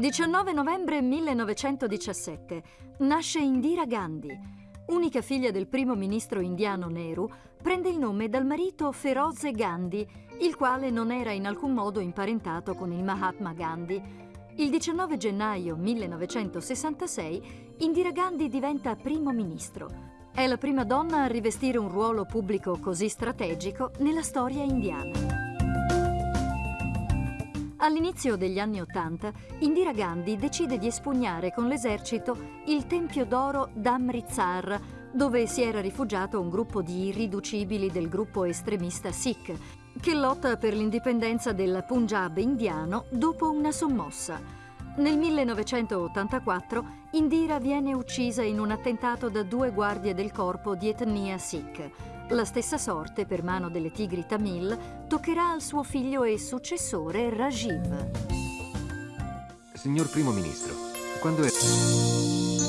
19 novembre 1917 nasce Indira Gandhi. Unica figlia del primo ministro indiano Nehru, prende il nome dal marito Feroze Gandhi, il quale non era in alcun modo imparentato con il Mahatma Gandhi. Il 19 gennaio 1966 Indira Gandhi diventa primo ministro. È la prima donna a rivestire un ruolo pubblico così strategico nella storia indiana. All'inizio degli anni Ottanta, Indira Gandhi decide di espugnare con l'esercito il Tempio d'Oro d'Amritsar, dove si era rifugiato un gruppo di irriducibili del gruppo estremista Sikh, che lotta per l'indipendenza del Punjab indiano dopo una sommossa. Nel 1984 Indira viene uccisa in un attentato da due guardie del corpo di etnia Sikh. La stessa sorte, per mano delle tigri Tamil, toccherà al suo figlio e successore Rajiv. Signor Primo Ministro, quando è...